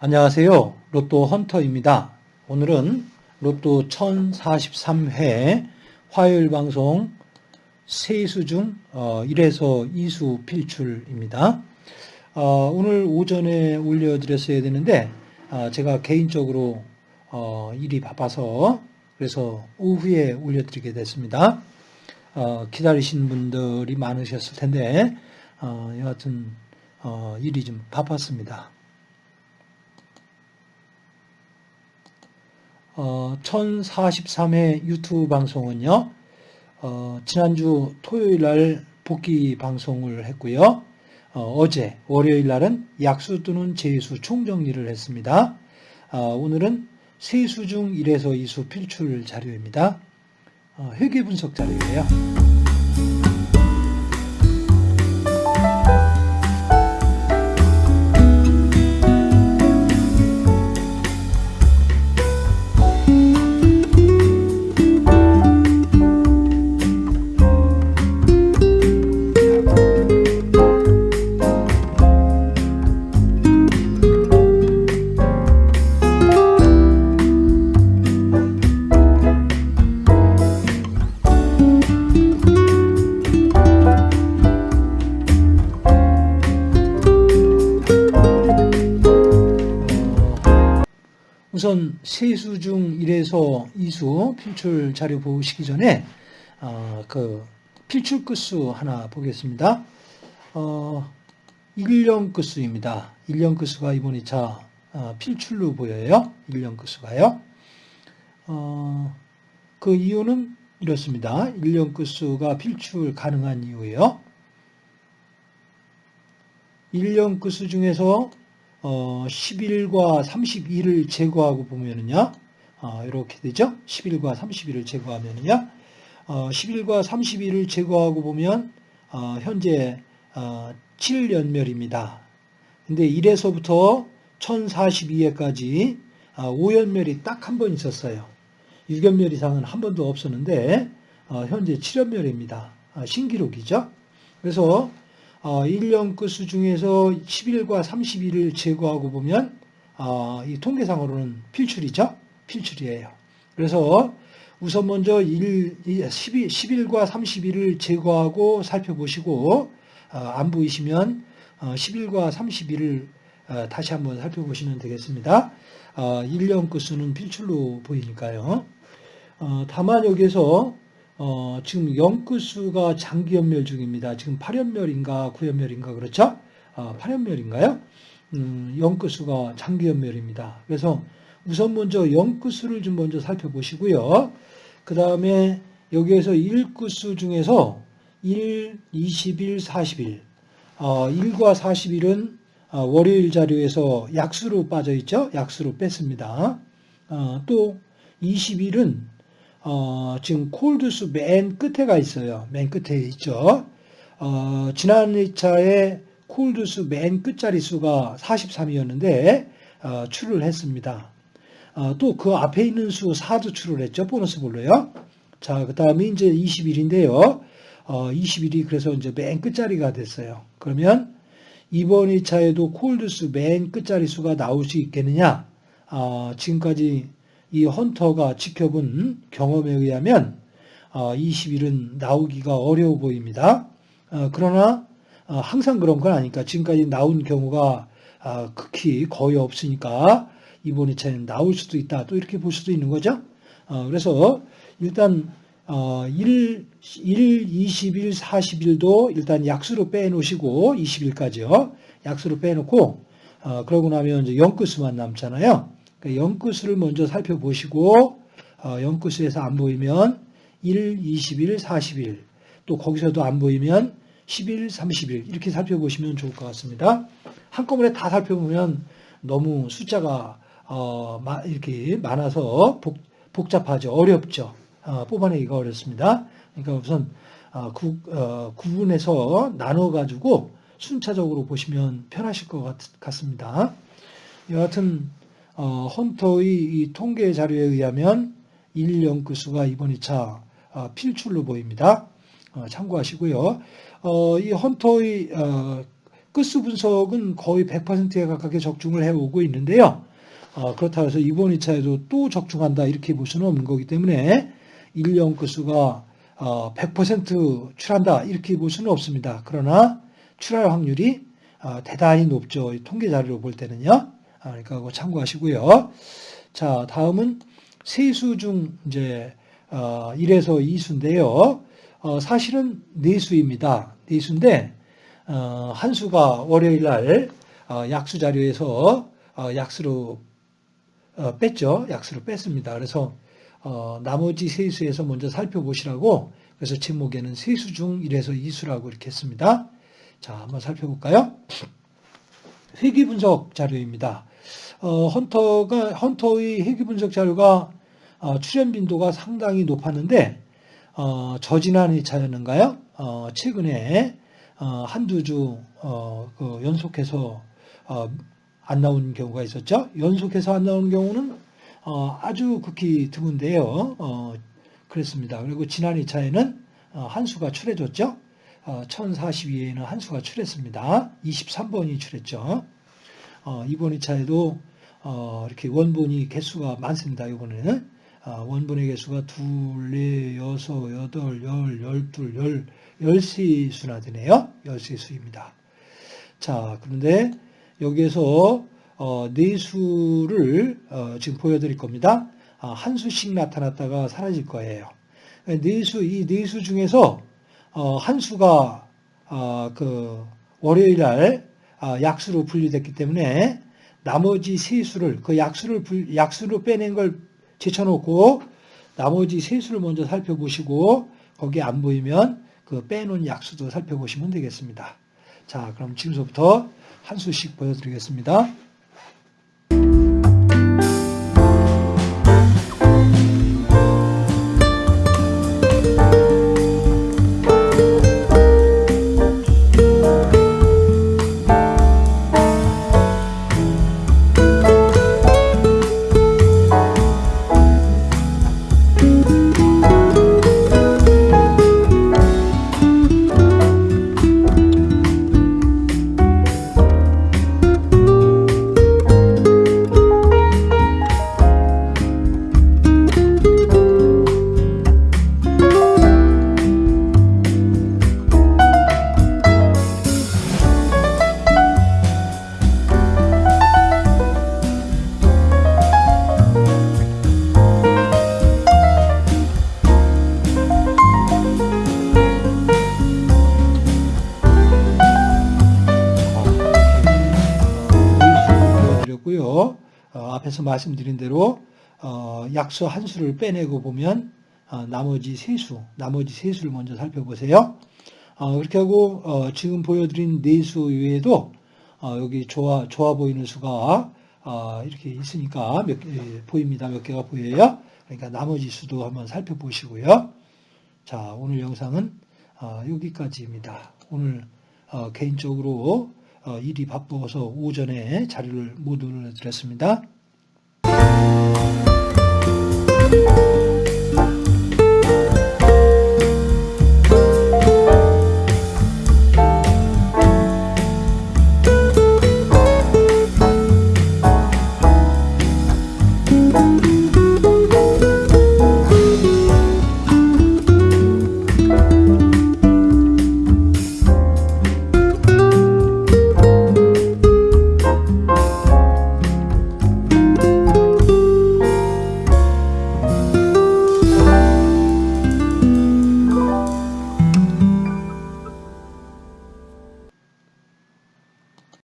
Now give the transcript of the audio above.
안녕하세요. 로또 헌터입니다. 오늘은 로또 1043회 화요일 방송 세수 중 1에서 2수 필출입니다. 어, 오늘 오전에 올려드렸어야 되는데 아, 제가 개인적으로 어, 일이 바빠서 그래서 오후에 올려드리게 됐습니다. 어, 기다리신 분들이 많으셨을 텐데 여하튼 일이 좀 바빴습니다. 어, 1043회 유튜브 방송은요, 어, 지난주 토요일 날 복귀 방송을 했고요. 어, 제 월요일 날은 약수 또는 재수 총정리를 했습니다. 어, 오늘은 세수 중 1에서 2수 필출 자료입니다. 어, 회계 분석 자료예요. 우선 세수 중 1에서 2수 필출 자료 보시기 전에 어, 그 필출 끝수 하나 보겠습니다. 어, 1년 끝수입니다. 1년 끝수가 이번 2차 어, 필출로 보여요. 1년 끝수가요. 어, 그 이유는 이렇습니다. 1년 끝수가 필출 가능한 이유예요. 1년 끝수 중에서 어, 11과 31을 제거하고 보면은요, 어, 이렇게 되죠? 11과 31을 제거하면은요, 어, 11과 31을 제거하고 보면, 어, 현재, 어, 7연멸입니다. 근데 1에서부터 1042회까지 어, 5연멸이 딱 한 번 있었어요. 6연멸 이상은 한 번도 없었는데, 어, 현재 7연멸입니다. 어, 신기록이죠? 그래서 1년 어, 끝수 중에서 11과 31을 제거하고 보면 어, 이 통계상으로는 필출이죠. 필출이에요. 그래서 우선 먼저 1, 12, 11과 31을 제거하고 살펴보시고 어, 안 보이시면 11과 31을 다시 한번 살펴보시면 되겠습니다. 1년 끝수는 필출로 보이니까요. 다만 여기서 어, 지금 영끝수가 장기연멸 중입니다. 지금 8연멸인가 9연멸인가 그렇죠? 어, 8연멸인가요? 음, 영끝수가 장기연멸입니다. 그래서 우선 먼저 영끝수를 좀 먼저 살펴보시고요. 그 다음에 여기에서 1끝수 중에서 1, 21, 40일 어, 1과 40일은 어, 월요일 자료에서 약수로 빠져 있죠. 약수로 뺐습니다. 어, 또 20일은 어, 지금 콜드수 맨 끝에 가 있어요. 맨 끝에 있죠. 어, 지난 2차에 콜드수 맨 끝자리 수가 43이었는데 어, 출을 했습니다. 어, 또그 앞에 있는 수 4도 출을 했죠. 보너스 볼로요. 자, 그 다음에 이제 21인데요. 어, 21이 그래서 이제 맨 끝자리가 됐어요. 그러면 이번 2차에도 콜드수 맨 끝자리 수가 나올 수 있겠느냐? 어, 지금까지 이 헌터가 지켜본 경험에 의하면 20일은 어, 나오기가 어려워 보입니다. 어, 그러나 어, 항상 그런 건 아니까 지금까지 나온 경우가 극히 거의 없으니까 이번 2차에는 나올 수도 있다. 또 이렇게 볼 수도 있는 거죠. 그래서 일단 1, 1, 20일, 40일도 일단 약수로 빼놓으시고 20일까지요. 약수로 빼놓고 그러고 나면 이제 영끝수만 남잖아요. 그러니까 영구수를 먼저 살펴보시고 어, 영구수에서 안 보이면 1, 20일, 40일 또 거기서도 안 보이면 10일, 30일 이렇게 살펴보시면 좋을 것 같습니다. 한꺼번에 다 살펴보면 너무 숫자가 어, 이렇게 많아서 복, 복잡하죠. 어렵죠. 어, 뽑아내기가 어렵습니다. 그러니까 우선 어, 구, 어, 구분해서 나눠가지고 순차적으로 보시면 편하실 것 같, 같습니다. 여하튼 어, 헌터의 이 통계 자료에 의하면 1연구수가 이번 2차 어, 필출로 보입니다. 어, 참고하시고요. 어, 이 헌터의 어, 끝수 분석은 거의 100%에 가깝게 적중을 해오고 있는데요. 어, 그렇다고 해서 이번 2차에도 또 적중한다 이렇게 볼 수는 없는 거기 때문에 1년 끝수가 어, 100% 출한다 이렇게 볼 수는 없습니다. 그러나 출할 확률이 어, 대단히 높죠. 이 통계 자료로 볼 때는요. 아, 그러니까 그거 참고하시고요. 자, 다음은 세수 중 이제 어, 1에서 2수인데요. 어, 사실은 네수입니다. 네수인데 어, 한 수가 월요일 날 어, 약수 자료에서 어, 약수로 어, 뺐죠. 약수로 뺐습니다. 그래서 어, 나머지 세 수에서 먼저 살펴보시라고 그래서 제목에는 세 수 중 1에서 2수라고 이렇게 했습니다. 자, 한번 살펴볼까요? 회귀 분석 자료입니다. 어, 헌터가 헌터의 회귀 분석 자료가 어, 출현 빈도가 상당히 높았는데 어, 저지난 2차였는가요? 어, 최근에 어, 한두 주 어, 그 연속해서 어, 안 나온 경우가 있었죠. 연속해서 안 나오는 경우는 어, 아주 극히 드문데요. 어, 그랬습니다. 그리고 지난 2차에는 어, 한 수가 출해졌죠. 어, 1042에는 한 수가 출했습니다. 23번이 출했죠. 어, 이번 2차에도 어, 이렇게 원본이 개수가 많습니다. 이번에는 어, 원본의 개수가 둘, 네, 여섯, 여덟, 열, 열둘, 열, 열세 수나 되네요. 열세 수입니다. 자, 그런데 여기에서 어, 네 수를 어, 지금 보여드릴 겁니다. 아, 한 수씩 나타났다가 사라질 거예요. 네 수, 이 네 수 중에서 어, 한 수가 어, 그 월요일 날 아, 약수로 분류됐기 때문에 나머지 세 수를 그 약수를 분- 약수로 빼낸 걸 제쳐놓고 나머지 세 수를 먼저 살펴보시고 거기 안 보이면 그 빼놓은 약수도 살펴보시면 되겠습니다. 자, 그럼 지금부터 한 수씩 보여드리겠습니다. 앞에서 말씀드린 대로 어, 약수 한 수를 빼내고 보면 어, 나머지 세 수, 나머지 세 수를 먼저 살펴보세요. 어, 그렇게 하고 어, 지금 보여드린 네 수 외에도 어, 여기 좋아 좋아 보이는 수가 어, 이렇게 있으니까 몇 개, 예, 보입니다. 몇 개가 보여요. 그러니까 나머지 수도 한번 살펴보시고요. 자, 오늘 영상은 어, 여기까지입니다. 오늘 어, 개인적으로 어, 일이 바빠서 오전에 자료를 못 올려드렸습니다. you